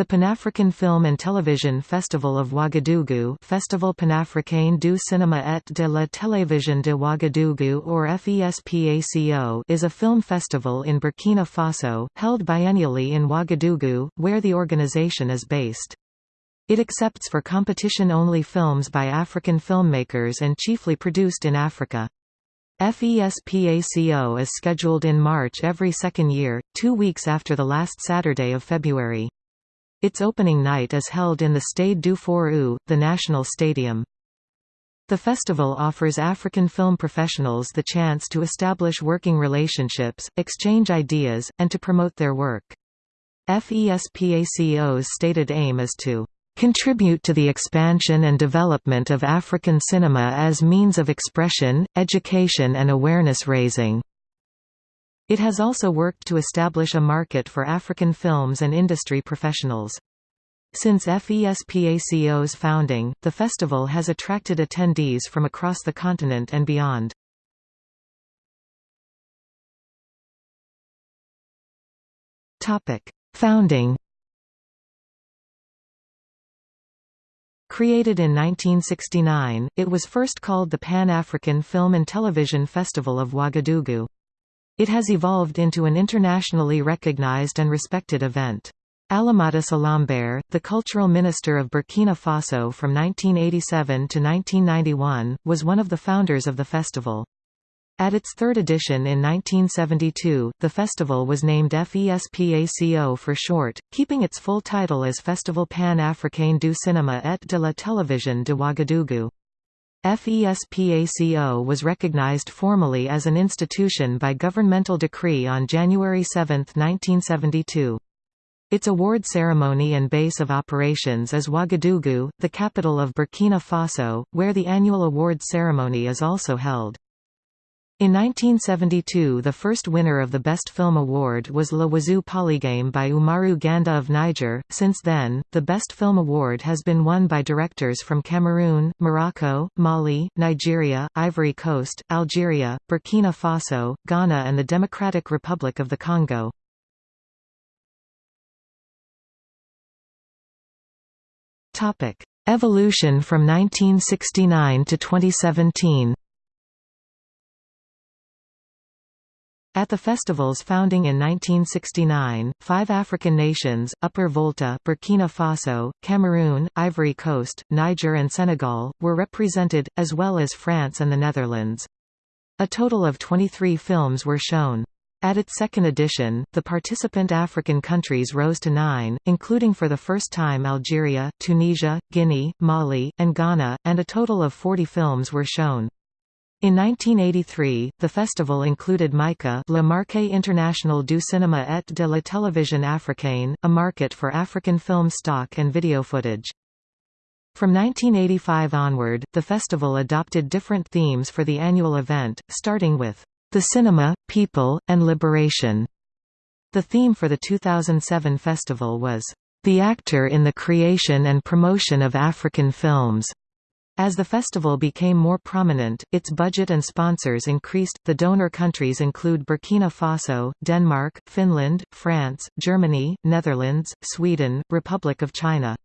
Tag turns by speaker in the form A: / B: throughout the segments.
A: The Pan-African Film and Television Festival of Ouagadougou Festival Panafricain du Cinéma et de la Télévision de Ouagadougou or FESPACO is a film festival in Burkina Faso, held biennially in Ouagadougou, where the organization is based. It accepts for competition-only films by African filmmakers and chiefly produced in Africa. FESPACO is scheduled in March every second year, two weeks after the last Saturday of February. Its opening night is held in the Stade du Fort the national stadium. The festival offers African film professionals the chance to establish working relationships, exchange ideas, and to promote their work. FESPACO's stated aim is to contribute to the expansion and development of African cinema as means of expression, education and awareness raising. It has also worked to establish a market for African films and industry professionals. Since FESPACO's founding, the festival has attracted attendees from across the continent and beyond. Founding Created in 1969, it was first called the Pan-African Film and Television Festival of Ouagadougou. It has evolved into an internationally recognized and respected event. Alimata Salembéré, the cultural minister of Burkina Faso from 1987 to 1991, was one of the founders of the festival. At its third edition in 1972, the festival was named FESPACO for short, keeping its full title as Festival Pan-Africain du Cinéma et de la Télévision de Ouagadougou. FESPACO was recognized formally as an institution by governmental decree on January 7, 1972. Its award ceremony and base of operations is Ouagadougou, the capital of Burkina Faso, where the annual award ceremony is also held. In 1972 the first winner of the Best Film Award was Le Wazzou Polygame by Oumarou Ganda of Niger. Since then, the Best Film Award has been won by directors from Cameroon, Morocco, Mali, Nigeria, Ivory Coast, Algeria, Burkina Faso, Ghana and the Democratic Republic of the Congo. Evolution from 1969 to 2017 At the festival's founding in 1969, five African nations, Upper Volta Burkina Faso, Cameroon, Ivory Coast, Niger and Senegal, were represented, as well as France and the Netherlands. A total of 23 films were shown. At its second edition, the participant African countries rose to nine, including for the first time Algeria, Tunisia, Guinea, Mali, and Ghana, and a total of 40 films were shown. In 1983, the festival included MICA Le Marché International du Cinéma et de la Télévision Africaine, a market for African film stock and video footage. From 1985 onward, the festival adopted different themes for the annual event, starting with, "...the cinema, people, and liberation." The theme for the 2007 festival was, "...the actor in the creation and promotion of African films." As the festival became more prominent, its budget and sponsors increased. The donor countries include Burkina Faso, Denmark, Finland, France, Germany, Netherlands, Sweden, Republic of China.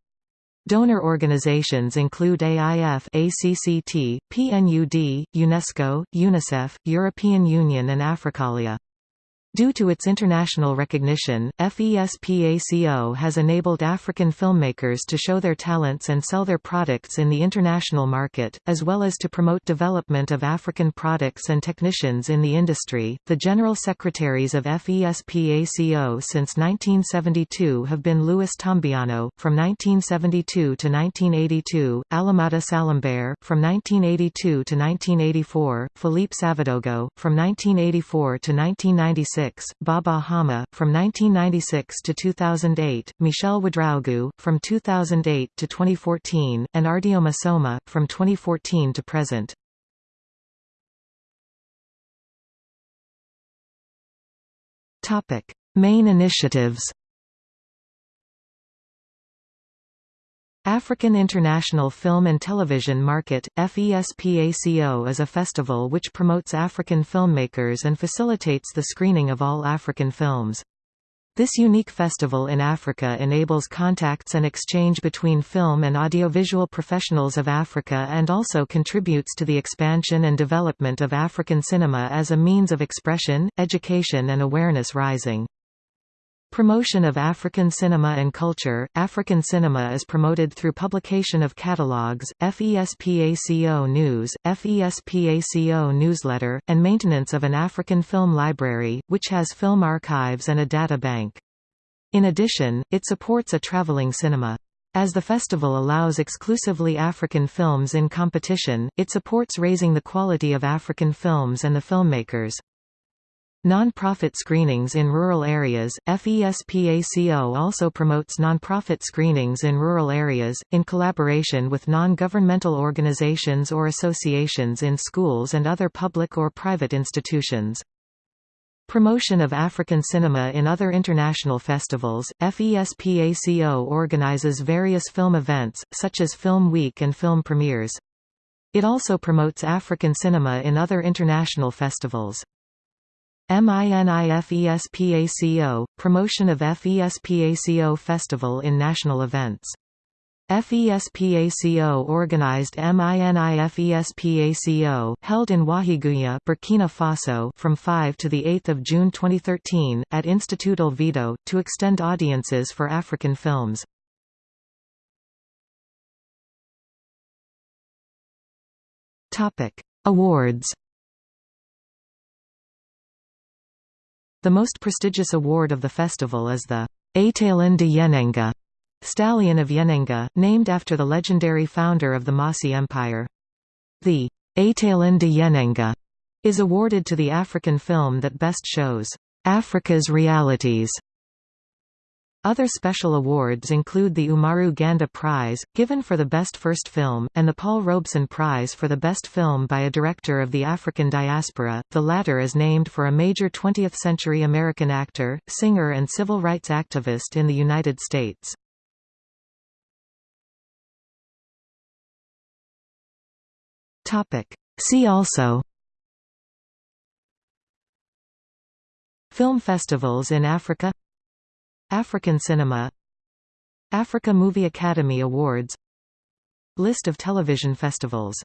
A: Donor organizations include AIF ACCT, PNUD, UNESCO, UNICEF, European Union and Africalia. Due to its international recognition, FESPACO has enabled African filmmakers to show their talents and sell their products in the international market, as well as to promote development of African products and technicians in the industry. The General Secretaries of FESPACO since 1972 have been Louis Thiombiano, from 1972 to 1982, Alimata Salembéré, from 1982 to 1984, Philippe Savadogo, from 1984 to 1996. Baba Hama, from 1996 to 2008, Michel Ouedraogo, from 2008 to 2014, and Ardiouma Soma, from 2014 to present. Topic: Main initiatives African International Film and Television Market, FESPACO is a festival which promotes African filmmakers and facilitates the screening of all African films. This unique festival in Africa enables contacts and exchange between film and audiovisual professionals of Africa and also contributes to the expansion and development of African cinema as a means of expression, education and awareness rising. Promotion of African cinema and culture African cinema is promoted through publication of catalogues, FESPACO News, FESPACO Newsletter, and maintenance of an African film library, which has film archives and a data bank. In addition, it supports a traveling cinema. As the festival allows exclusively African films in competition, it supports raising the quality of African films and the filmmakers. Non-profit screenings in rural areas, FESPACO also promotes non-profit screenings in rural areas, in collaboration with non-governmental organizations or associations in schools and other public or private institutions. Promotion of African cinema in other international festivals, FESPACO organizes various film events, such as Film Week and film premieres. It also promotes African cinema in other international festivals. MINIFESPACO, promotion of FESPACO Festival in national events. FESPACO organized MINIFESPACO held in Ouahigouya, Burkina Faso from 5 to the 8th of June 2013 at Institut Olvido to extend audiences for African films. Awards The most prestigious award of the festival is the Étalon de Yennenga Stallion of Yennenga, named after the legendary founder of the Mossi Empire. The Étalon de Yennenga is awarded to the African film that best shows Africa's realities other special awards include the Oumarou Ganda Prize, given for the Best First Film, and the Paul Robeson Prize for the Best Film by a Director of the African Diaspora, the latter is named for a major 20th-century American actor, singer and civil rights activist in the United States. See also Film festivals in Africa African cinema Africa Movie Academy Awards List of television festivals